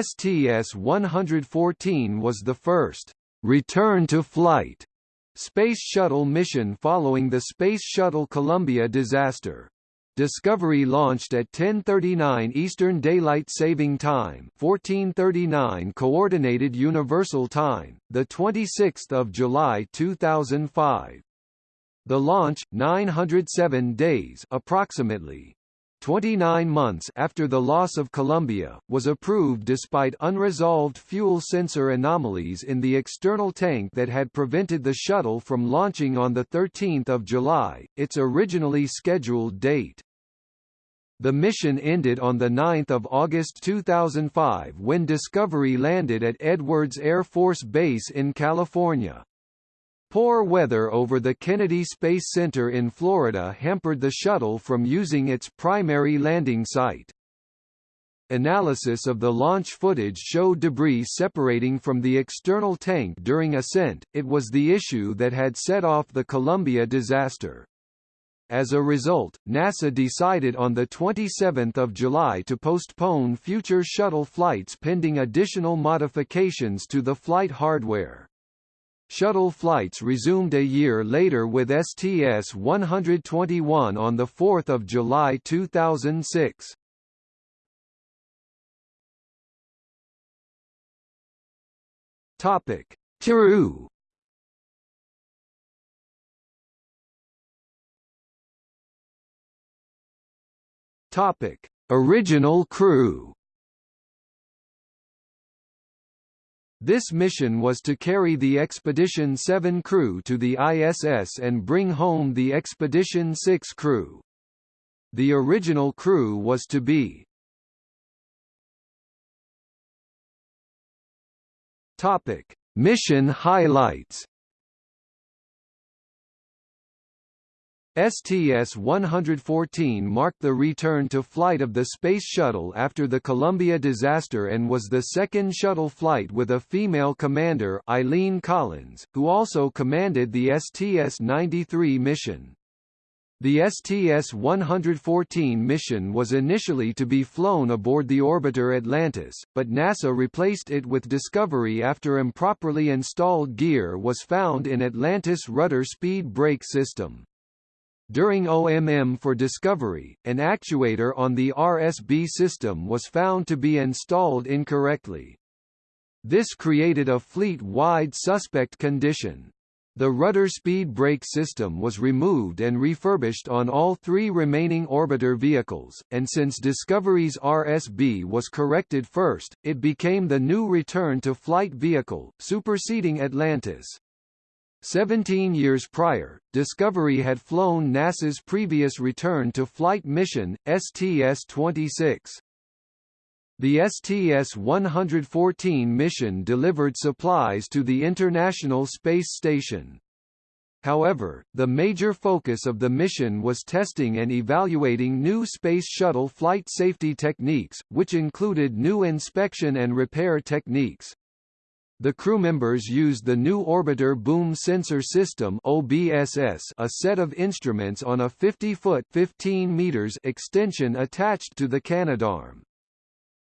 STS-114 was the first return to flight Space Shuttle mission following the Space Shuttle Columbia disaster. Discovery launched at 10:39 Eastern Daylight Saving Time, 14:39 Coordinated Universal Time, the 26th of July 2005. The launch 907 days approximately 29 months after the loss of Columbia, was approved despite unresolved fuel sensor anomalies in the external tank that had prevented the shuttle from launching on 13 July, its originally scheduled date. The mission ended on 9 August 2005 when Discovery landed at Edwards Air Force Base in California. Poor weather over the Kennedy Space Center in Florida hampered the shuttle from using its primary landing site. Analysis of the launch footage showed debris separating from the external tank during ascent, it was the issue that had set off the Columbia disaster. As a result, NASA decided on 27 July to postpone future shuttle flights pending additional modifications to the flight hardware. Shuttle flights resumed a year later with STS-121 on 4 July 2006. Topic: Tiru Topic: Original crew This mission was to carry the Expedition 7 crew to the ISS and bring home the Expedition 6 crew. The original crew was to be Topic: Mission highlights STS-114 marked the return to flight of the Space Shuttle after the Columbia disaster and was the second shuttle flight with a female commander Eileen Collins, who also commanded the STS-93 mission. The STS-114 mission was initially to be flown aboard the orbiter Atlantis, but NASA replaced it with Discovery after improperly installed gear was found in Atlantis' rudder speed brake system. During OMM for Discovery, an actuator on the RSB system was found to be installed incorrectly. This created a fleet-wide suspect condition. The rudder speed brake system was removed and refurbished on all three remaining orbiter vehicles, and since Discovery's RSB was corrected first, it became the new return-to-flight vehicle, superseding Atlantis. Seventeen years prior, Discovery had flown NASA's previous return-to-flight mission, STS-26. The STS-114 mission delivered supplies to the International Space Station. However, the major focus of the mission was testing and evaluating new Space Shuttle flight safety techniques, which included new inspection and repair techniques. The crew members used the new Orbiter Boom Sensor System OBSS, a set of instruments on a 50-foot 15 meters extension attached to the Canadarm.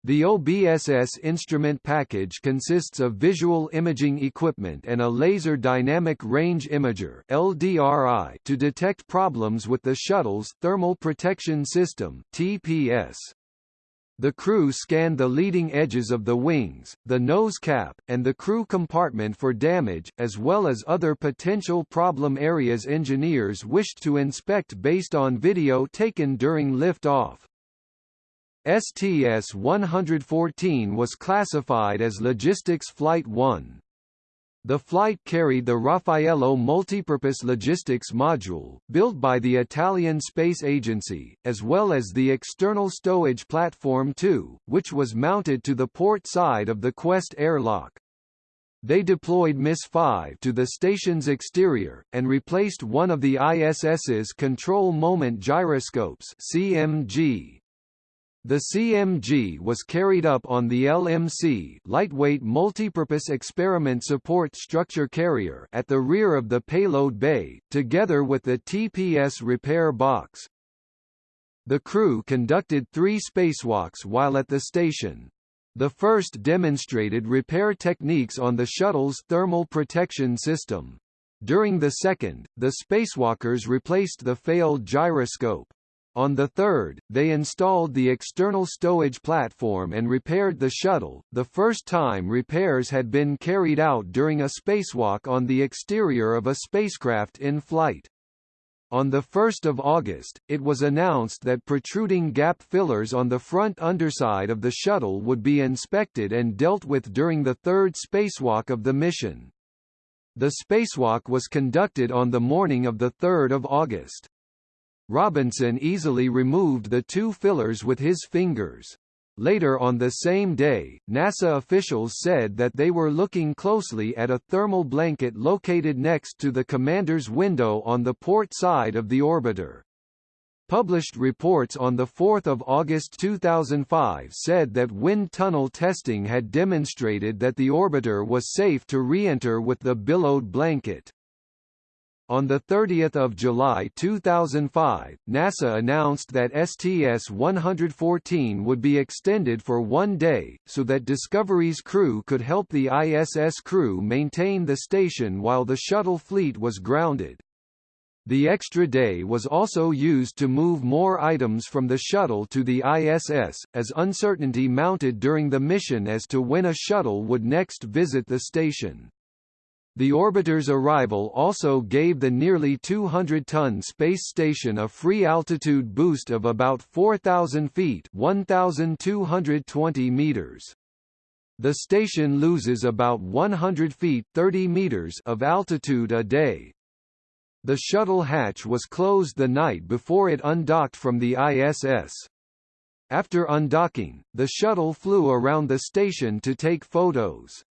The OBSS instrument package consists of visual imaging equipment and a laser dynamic range imager LDRI to detect problems with the shuttle's thermal protection system TPS. The crew scanned the leading edges of the wings, the nose cap, and the crew compartment for damage, as well as other potential problem areas engineers wished to inspect based on video taken during liftoff. STS-114 was classified as Logistics Flight 1. The flight carried the Raffaello multipurpose logistics module, built by the Italian Space Agency, as well as the external stowage platform 2, which was mounted to the port side of the Quest airlock. They deployed MIS-5 to the station's exterior, and replaced one of the ISS's control moment gyroscopes CMG. The CMG was carried up on the LMC lightweight multipurpose experiment support structure carrier at the rear of the payload bay, together with the TPS repair box. The crew conducted three spacewalks while at the station. The first demonstrated repair techniques on the shuttle's thermal protection system. During the second, the spacewalkers replaced the failed gyroscope. On the third, they installed the external stowage platform and repaired the shuttle, the first time repairs had been carried out during a spacewalk on the exterior of a spacecraft in flight. On 1 August, it was announced that protruding gap fillers on the front underside of the shuttle would be inspected and dealt with during the third spacewalk of the mission. The spacewalk was conducted on the morning of 3 August. Robinson easily removed the two fillers with his fingers. Later on the same day, NASA officials said that they were looking closely at a thermal blanket located next to the commander's window on the port side of the orbiter. Published reports on 4 August 2005 said that wind tunnel testing had demonstrated that the orbiter was safe to re-enter with the billowed blanket. On 30 July 2005, NASA announced that STS-114 would be extended for one day, so that Discovery's crew could help the ISS crew maintain the station while the shuttle fleet was grounded. The extra day was also used to move more items from the shuttle to the ISS, as uncertainty mounted during the mission as to when a shuttle would next visit the station. The orbiter's arrival also gave the nearly 200-ton space station a free altitude boost of about 4,000 feet 1,220 meters. The station loses about 100 feet 30 meters of altitude a day. The shuttle hatch was closed the night before it undocked from the ISS. After undocking, the shuttle flew around the station to take photos.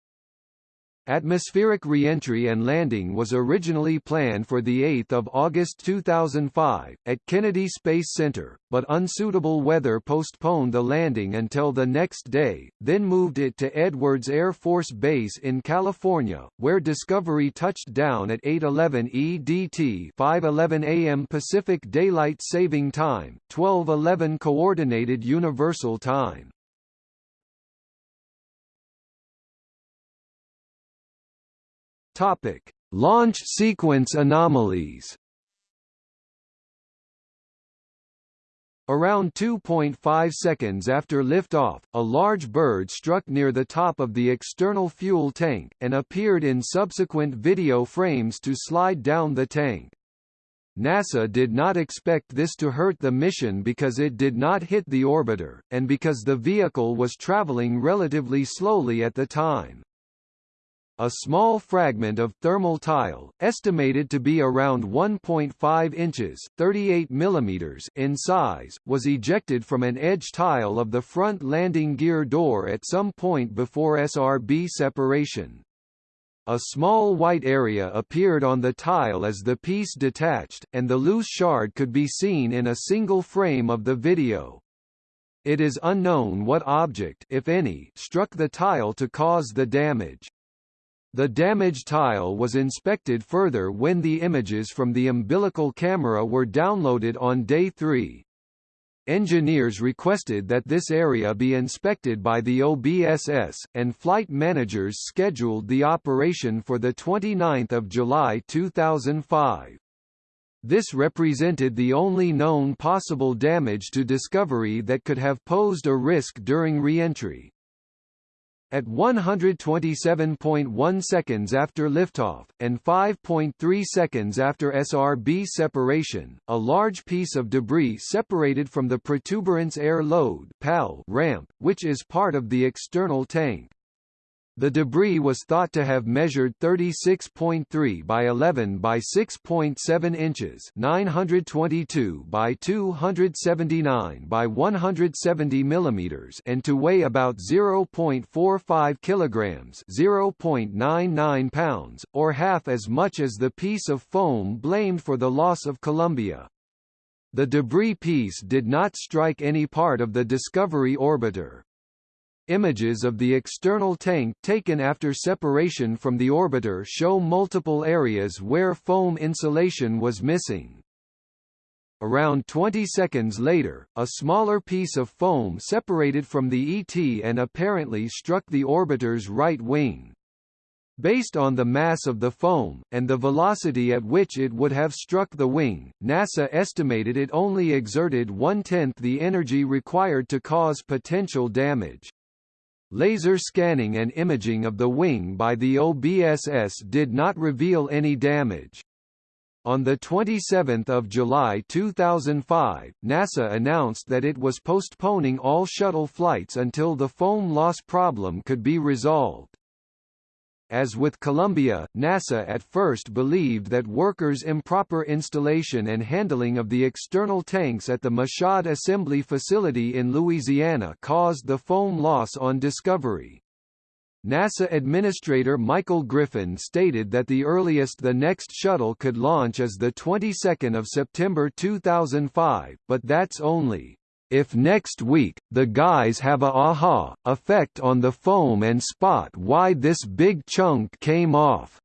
Atmospheric reentry and landing was originally planned for 8 August 2005, at Kennedy Space Center, but unsuitable weather postponed the landing until the next day, then moved it to Edwards Air Force Base in California, where Discovery touched down at 8.11 EDT 5.11 AM Pacific Daylight Saving Time, 12.11 Coordinated Universal Time. Topic: Launch sequence anomalies. Around 2.5 seconds after liftoff, a large bird struck near the top of the external fuel tank, and appeared in subsequent video frames to slide down the tank. NASA did not expect this to hurt the mission because it did not hit the orbiter, and because the vehicle was traveling relatively slowly at the time. A small fragment of thermal tile, estimated to be around 1.5 inches 38 millimeters in size, was ejected from an edge tile of the front landing gear door at some point before SRB separation. A small white area appeared on the tile as the piece detached, and the loose shard could be seen in a single frame of the video. It is unknown what object if any, struck the tile to cause the damage. The damaged tile was inspected further when the images from the umbilical camera were downloaded on day 3. Engineers requested that this area be inspected by the OBSS, and flight managers scheduled the operation for 29 July 2005. This represented the only known possible damage to Discovery that could have posed a risk during reentry. At 127.1 seconds after liftoff, and 5.3 seconds after SRB separation, a large piece of debris separated from the protuberance air load ramp, which is part of the external tank. The debris was thought to have measured 36.3 by 11 by 6.7 inches 922 by 279 by 170 millimeters and to weigh about 0.45 kilograms 0.99 pounds, or half as much as the piece of foam blamed for the loss of Columbia. The debris piece did not strike any part of the Discovery orbiter. Images of the external tank taken after separation from the orbiter show multiple areas where foam insulation was missing. Around 20 seconds later, a smaller piece of foam separated from the ET and apparently struck the orbiter's right wing. Based on the mass of the foam, and the velocity at which it would have struck the wing, NASA estimated it only exerted one-tenth the energy required to cause potential damage. Laser scanning and imaging of the wing by the OBSS did not reveal any damage. On 27 July 2005, NASA announced that it was postponing all shuttle flights until the foam loss problem could be resolved. As with Columbia, NASA at first believed that workers' improper installation and handling of the external tanks at the Michoud assembly facility in Louisiana caused the foam loss on Discovery. NASA Administrator Michael Griffin stated that the earliest the next shuttle could launch is the 22nd of September 2005, but that's only if next week, the guys have a aha effect on the foam and spot why this big chunk came off.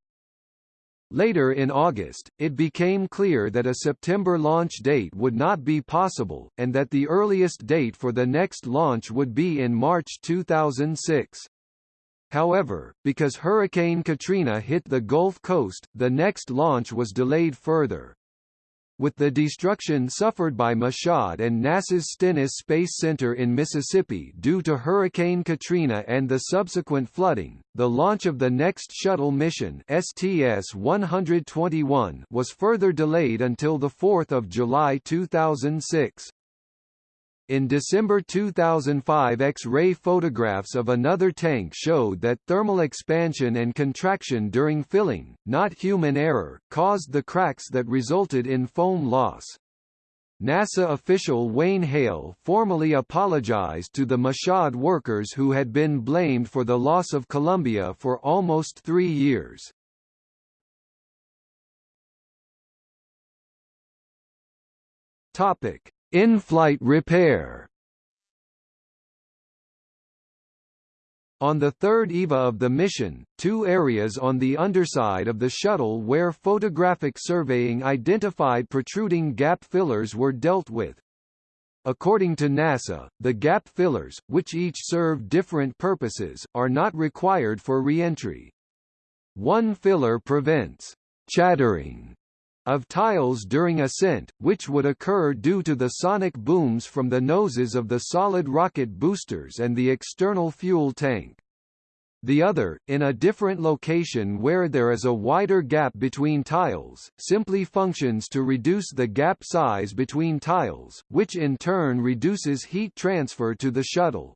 Later in August, it became clear that a September launch date would not be possible, and that the earliest date for the next launch would be in March 2006. However, because Hurricane Katrina hit the Gulf Coast, the next launch was delayed further. With the destruction suffered by Michoud and NASA's Stennis Space Center in Mississippi due to Hurricane Katrina and the subsequent flooding, the launch of the next shuttle mission STS-121 was further delayed until 4 July 2006. In December 2005 X-ray photographs of another tank showed that thermal expansion and contraction during filling, not human error, caused the cracks that resulted in foam loss. NASA official Wayne Hale formally apologized to the Michoud workers who had been blamed for the loss of Columbia for almost three years. Topic. In-flight repair On the third EVA of the mission, two areas on the underside of the shuttle where photographic surveying identified protruding gap fillers were dealt with. According to NASA, the gap fillers, which each serve different purposes, are not required for reentry. One filler prevents chattering of tiles during ascent, which would occur due to the sonic booms from the noses of the solid rocket boosters and the external fuel tank. The other, in a different location where there is a wider gap between tiles, simply functions to reduce the gap size between tiles, which in turn reduces heat transfer to the shuttle.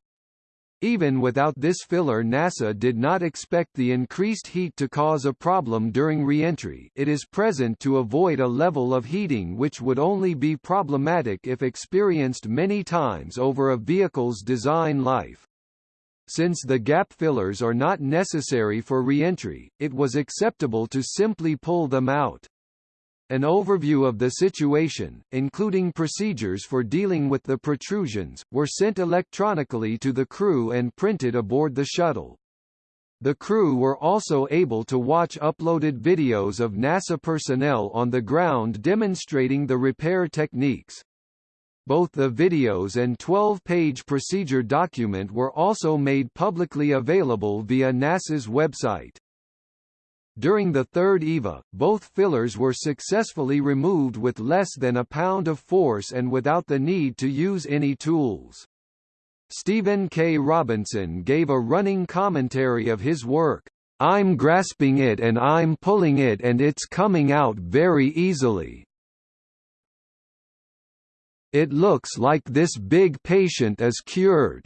Even without this filler NASA did not expect the increased heat to cause a problem during reentry it is present to avoid a level of heating which would only be problematic if experienced many times over a vehicle's design life. Since the gap fillers are not necessary for reentry, it was acceptable to simply pull them out. An overview of the situation, including procedures for dealing with the protrusions, were sent electronically to the crew and printed aboard the shuttle. The crew were also able to watch uploaded videos of NASA personnel on the ground demonstrating the repair techniques. Both the videos and 12-page procedure document were also made publicly available via NASA's website. During the third EVA, both fillers were successfully removed with less than a pound of force and without the need to use any tools. Stephen K. Robinson gave a running commentary of his work, I'm grasping it and I'm pulling it and it's coming out very easily. It looks like this big patient is cured.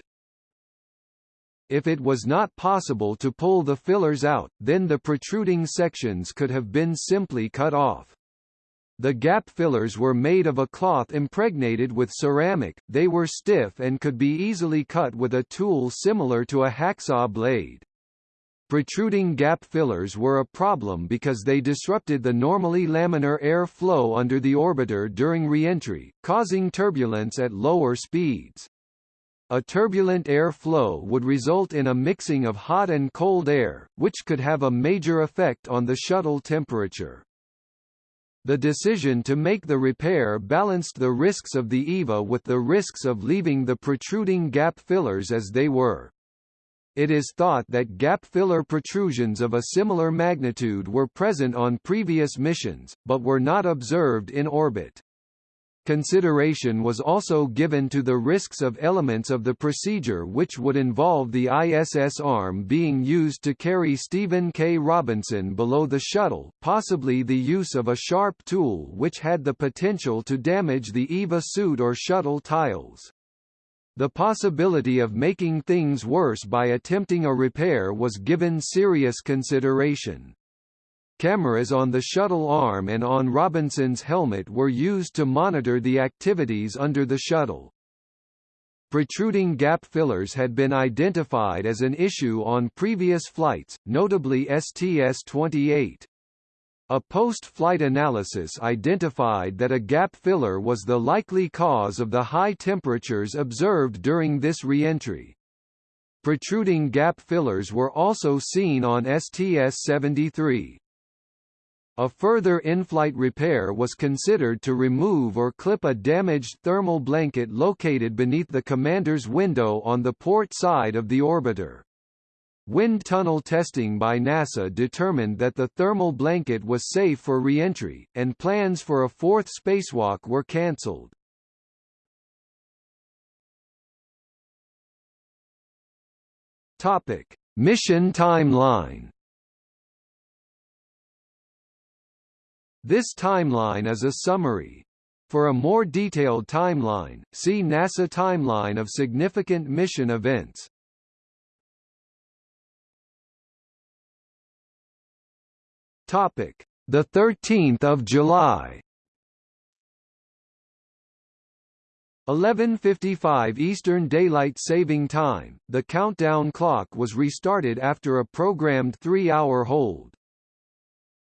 If it was not possible to pull the fillers out, then the protruding sections could have been simply cut off. The gap fillers were made of a cloth impregnated with ceramic, they were stiff and could be easily cut with a tool similar to a hacksaw blade. Protruding gap fillers were a problem because they disrupted the normally laminar air flow under the orbiter during reentry, causing turbulence at lower speeds. A turbulent air flow would result in a mixing of hot and cold air, which could have a major effect on the shuttle temperature. The decision to make the repair balanced the risks of the EVA with the risks of leaving the protruding gap fillers as they were. It is thought that gap filler protrusions of a similar magnitude were present on previous missions, but were not observed in orbit. Consideration was also given to the risks of elements of the procedure which would involve the ISS arm being used to carry Stephen K. Robinson below the shuttle, possibly the use of a sharp tool which had the potential to damage the EVA suit or shuttle tiles. The possibility of making things worse by attempting a repair was given serious consideration. Cameras on the shuttle arm and on Robinson's helmet were used to monitor the activities under the shuttle. Protruding gap fillers had been identified as an issue on previous flights, notably STS-28. A post-flight analysis identified that a gap filler was the likely cause of the high temperatures observed during this reentry. Protruding gap fillers were also seen on STS-73. A further in-flight repair was considered to remove or clip a damaged thermal blanket located beneath the commander's window on the port side of the orbiter. Wind tunnel testing by NASA determined that the thermal blanket was safe for reentry, and plans for a fourth spacewalk were cancelled. Topic: Mission timeline. This timeline is a summary. For a more detailed timeline, see NASA Timeline of significant mission events. Topic: The 13th of July. 11:55 Eastern Daylight Saving Time. The countdown clock was restarted after a programmed 3-hour hold.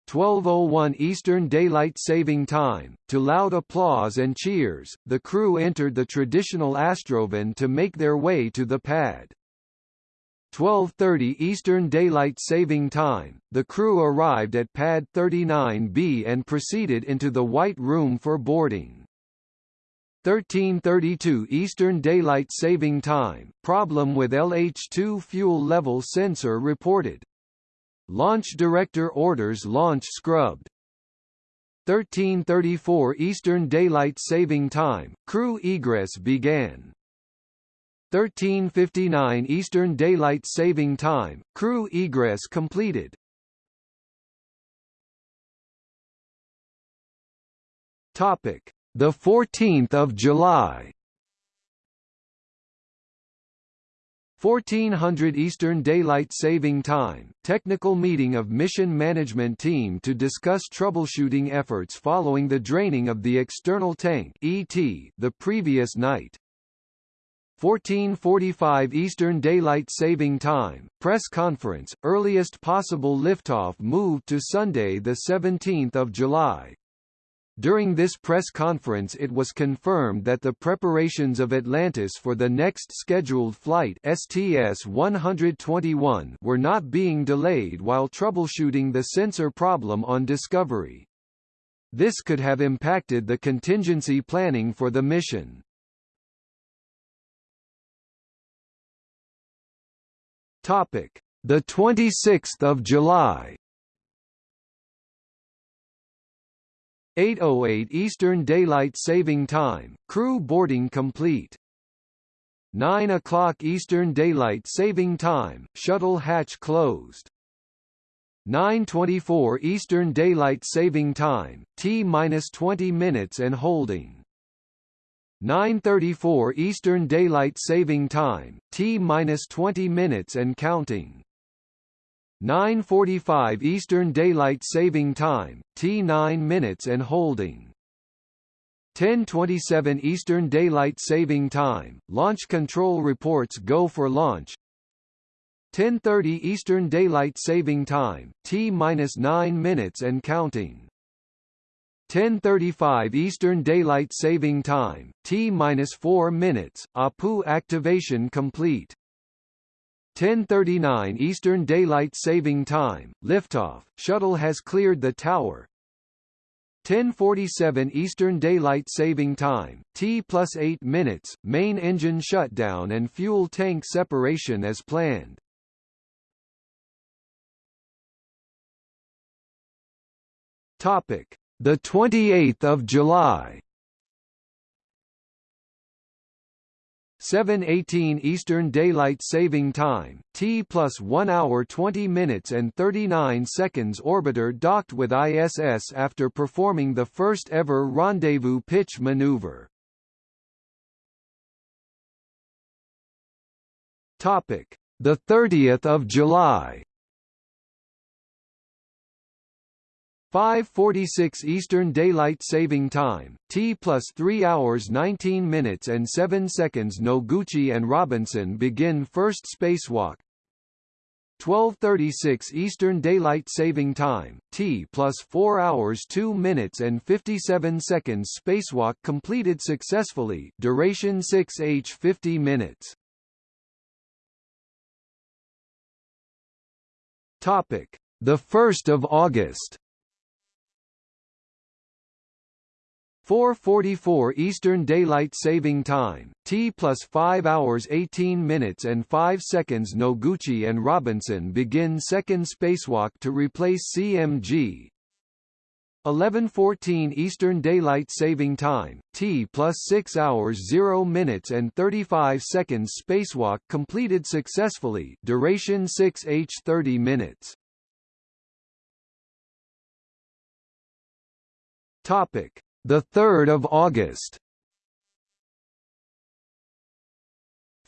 12:01 Eastern Daylight Saving Time. To loud applause and cheers, the crew entered the traditional Astrovan to make their way to the pad. 12:30 Eastern Daylight Saving Time. The crew arrived at pad 39B and proceeded into the White Room for boarding. 1332 Eastern Daylight Saving Time. Problem with LH2 fuel level sensor reported. Launch Director orders launch scrubbed. 1334 Eastern Daylight Saving Time, crew egress began. 1359 Eastern Daylight Saving Time, crew egress completed. Topic: The 14th of July. 1400 Eastern Daylight Saving Time, technical meeting of mission management team to discuss troubleshooting efforts following the draining of the external tank ET the previous night. 1445 Eastern Daylight Saving Time, press conference, earliest possible liftoff moved to Sunday 17 July. During this press conference it was confirmed that the preparations of Atlantis for the next scheduled flight STS-121 were not being delayed while troubleshooting the sensor problem on Discovery. This could have impacted the contingency planning for the mission. Topic: The 26th of July. 8:08 Eastern Daylight Saving Time. Crew boarding complete. 9 o'clock Eastern Daylight Saving Time. Shuttle hatch closed. 9:24 Eastern Daylight Saving Time. T-20 minutes and holding. 9:34 Eastern Daylight Saving Time. T-20 minutes and counting. 9:45 Eastern Daylight Saving Time, T9 minutes and holding. 10:27 Eastern Daylight Saving Time, launch control reports go for launch. 10:30 Eastern Daylight Saving Time, T-9 minutes and counting. 10:35 Eastern Daylight Saving Time, T-4 minutes, APU activation complete. 10:39 Eastern Daylight Saving Time, liftoff. Shuttle has cleared the tower. 10:47 Eastern Daylight Saving Time, T plus 8 minutes, main engine shutdown and fuel tank separation as planned. Topic: The 28th of July. 7:18 Eastern Daylight Saving Time, T plus 1 hour 20 minutes and 39 seconds. Orbiter docked with ISS after performing the first ever rendezvous pitch maneuver. Topic: The 30th of July. 5:46 Eastern Daylight Saving Time, T plus 3 hours 19 minutes and 7 seconds. Noguchi and Robinson begin first spacewalk. 12:36 Eastern Daylight Saving Time, T plus 4 hours 2 minutes and 57 seconds. Spacewalk completed successfully. Duration 6h 50 minutes. Topic: The 1st of August. 4:44 Eastern Daylight Saving Time, T plus 5 hours 18 minutes and 5 seconds. Noguchi and Robinson begin second spacewalk to replace CMG. 11:14 Eastern Daylight Saving Time, T plus 6 hours 0 minutes and 35 seconds. Spacewalk completed successfully. Duration 6h 30 minutes. Topic the 3rd of August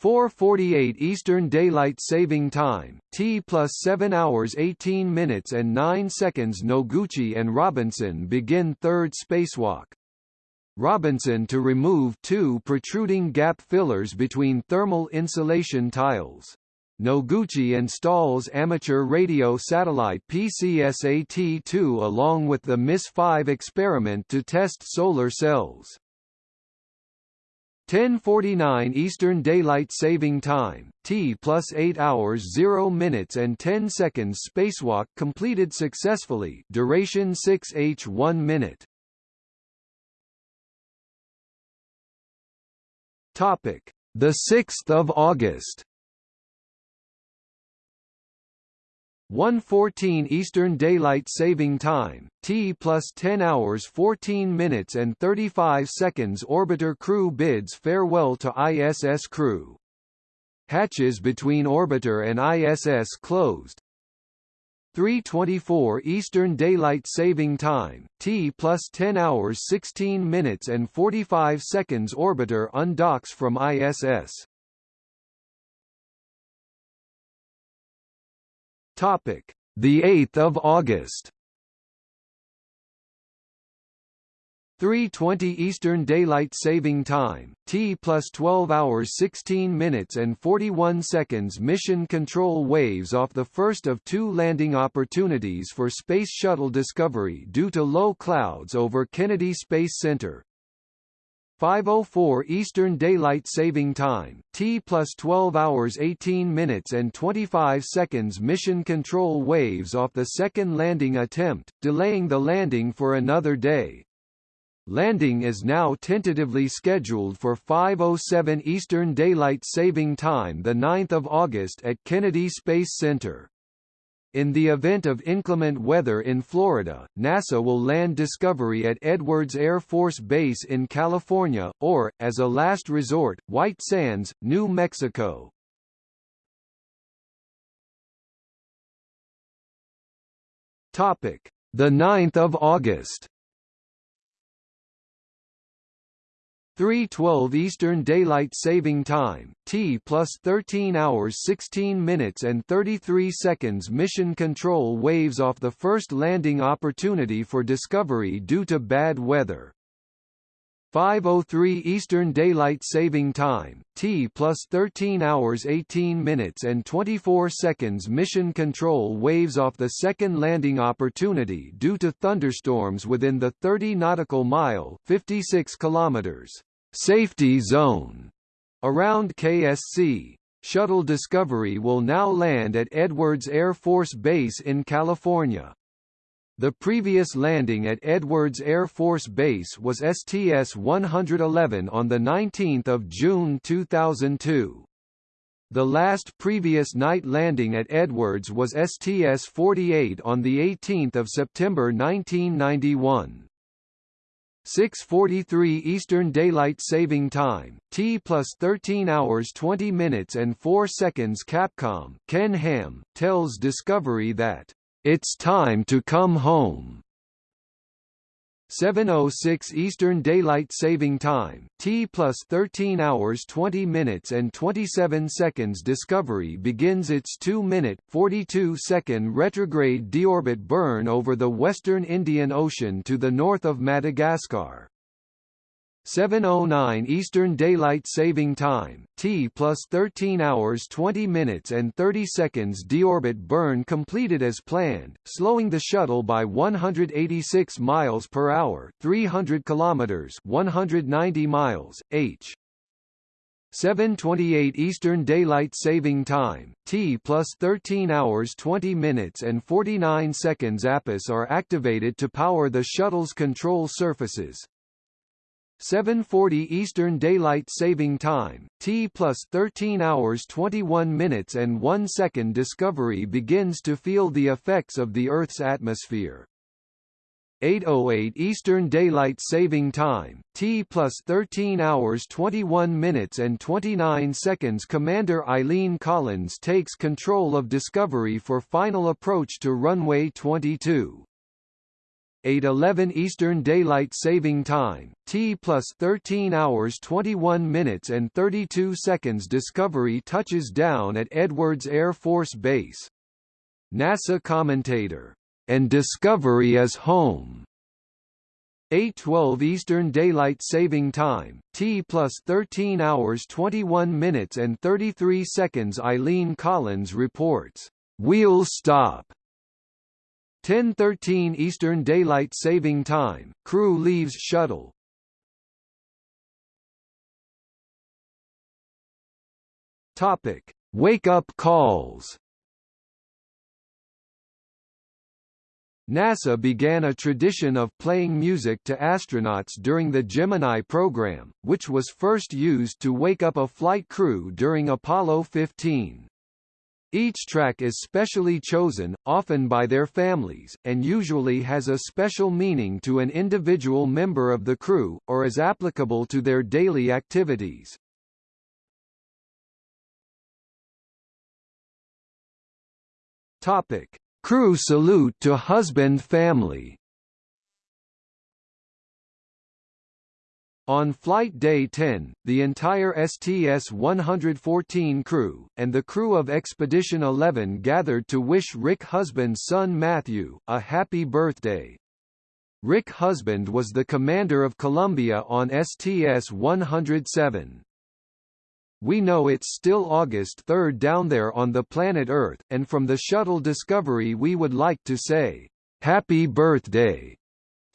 4:48 Eastern Daylight Saving Time, T plus 7 hours 18 minutes and 9 seconds. Noguchi and Robinson begin third spacewalk. Robinson to remove two protruding gap fillers between thermal insulation tiles. Noguchi installs amateur radio satellite PCSAT-2 along with the MIS-5 experiment to test solar cells. 10:49 Eastern Daylight Saving Time, T plus 8 hours 0 minutes and 10 seconds. Spacewalk completed successfully. Duration 6h 1 minute. Topic: The 6th of August. 1:14 Eastern Daylight Saving Time, T plus 10 hours 14 minutes and 35 seconds. Orbiter crew bids farewell to ISS crew. Hatches between orbiter and ISS closed. 3:24 Eastern Daylight Saving Time, T plus 10 hours 16 minutes and 45 seconds. Orbiter undocks from ISS. Topic: The 8th of August. 3:20 Eastern Daylight Saving Time, T plus 12 hours 16 minutes and 41 seconds. Mission control waves off the first of two landing opportunities for Space Shuttle Discovery due to low clouds over Kennedy Space Center. 5:04 Eastern Daylight Saving Time, T plus 12 hours 18 minutes and 25 seconds. Mission control waves off the second landing attempt, delaying the landing for another day. Landing is now tentatively scheduled for 5:07 Eastern Daylight Saving Time, the 9th of August at Kennedy Space Center. In the event of inclement weather in Florida, NASA will land Discovery at Edwards Air Force Base in California, or, as a last resort, White Sands, New Mexico. The 9th of August. 3:12 Eastern Daylight Saving Time, T plus 13 hours 16 minutes and 33 seconds. Mission Control waves off the first landing opportunity for Discovery due to bad weather. 5:03 Eastern Daylight Saving Time, T plus 13 hours 18 minutes and 24 seconds. Mission Control waves off the second landing opportunity due to thunderstorms within the 30 nautical mile (56 kilometers) safety zone around KSC. Shuttle Discovery will now land at Edwards Air Force Base in California. The previous landing at Edwards Air Force Base was STS-111 on 19 June 2002. The last previous night landing at Edwards was STS-48 on 18 September 1991. 6:43 Eastern Daylight Saving Time, T plus 13 hours 20 minutes and 4 seconds. Capcom Ken Ham tells Discovery that it's time to come home. 7:06 Eastern Daylight Saving Time, T plus 13 hours 20 minutes and 27 seconds. Discovery begins its 2-minute 42-second retrograde deorbit burn over the western Indian Ocean to the north of Madagascar. 7:09 Eastern Daylight Saving Time, T plus 13 hours 20 minutes and 30 seconds deorbit burn completed as planned, slowing the shuttle by 186 miles per hour, 300 kilometers, 190 miles, h. 7:28 Eastern Daylight Saving Time, T plus 13 hours 20 minutes and 49 seconds APUs are activated to power the shuttle's control surfaces. 7:40 Eastern Daylight Saving Time, T plus 13 hours 21 minutes and 1 second Discovery begins to feel the effects of the Earth's atmosphere. 8:08 Eastern Daylight Saving Time, T plus 13 hours 21 minutes and 29 seconds Commander Eileen Collins takes control of Discovery for final approach to runway 22. 8:11 Eastern Daylight Saving Time, T plus 13 hours 21 minutes and 32 seconds Discovery touches down at Edwards Air Force Base. NASA commentator, and Discovery is home. 8:12 Eastern Daylight Saving Time, T plus 13 hours 21 minutes and 33 seconds Eileen Collins reports, "Wheel stop." 10:13 Eastern Daylight Saving Time, crew leaves shuttle. Topic: Wake-up calls. NASA began a tradition of playing music to astronauts during the Gemini program, which was first used to wake up a flight crew during Apollo 15. Each track is specially chosen, often by their families, and usually has a special meaning to an individual member of the crew, or is applicable to their daily activities. Topic: Crew salute to husband family. On flight day 10, the entire STS-114 crew, and the crew of Expedition 11 gathered to wish Rick Husband's son Matthew, a happy birthday. Rick Husband was the commander of Columbia on STS-107. We know it's still August 3 down there on the planet Earth, and from the shuttle Discovery we would like to say, Happy Birthday!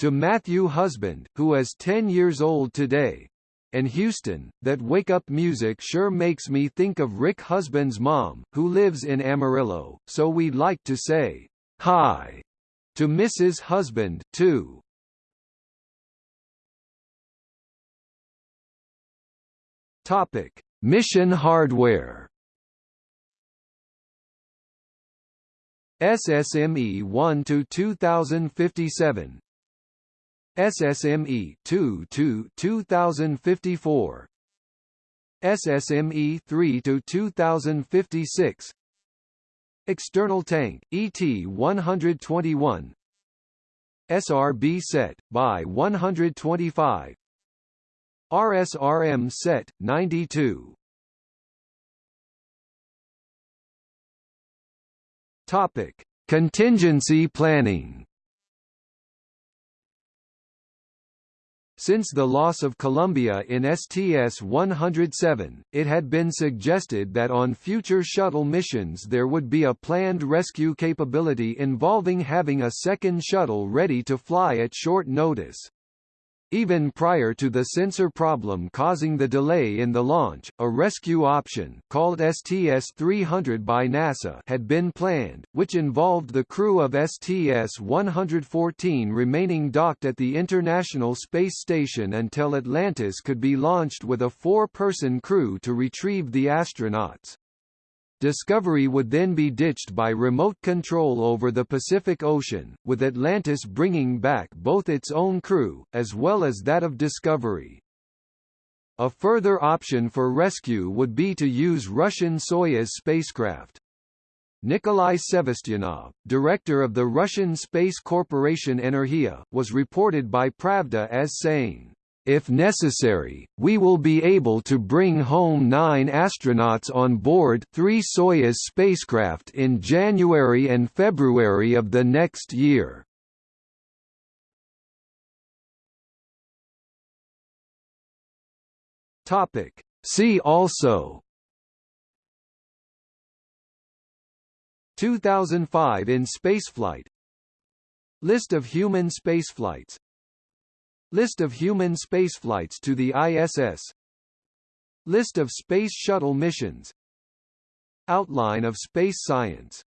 To Matthew Husband, who is 10 years old today. And Houston, that wake-up music sure makes me think of Rick Husband's mom, who lives in Amarillo, so we'd like to say, hi, to Mrs. Husband, too. Topic. Mission hardware SSME 1 to 2057 SSME 2 to 2054 SSME 3 to 2056 External tank ET 121 SRB set by 125 RSRM set 92 Topic Contingency planning Since the loss of Columbia in STS-107, it had been suggested that on future shuttle missions there would be a planned rescue capability involving having a second shuttle ready to fly at short notice. Even prior to the sensor problem causing the delay in the launch, a rescue option called STS-300 by NASA had been planned, which involved the crew of STS-114 remaining docked at the International Space Station until Atlantis could be launched with a four-person crew to retrieve the astronauts. Discovery would then be ditched by remote control over the Pacific Ocean, with Atlantis bringing back both its own crew, as well as that of Discovery. A further option for rescue would be to use Russian Soyuz spacecraft. Nikolai Sevastyanov, director of the Russian Space Corporation Energia, was reported by Pravda as saying, if necessary, we will be able to bring home nine astronauts on board three Soyuz spacecraft in January and February of the next year. See also 2005 in spaceflight. List of human spaceflights List of human spaceflights to the ISS List of Space Shuttle missions. Outline of space science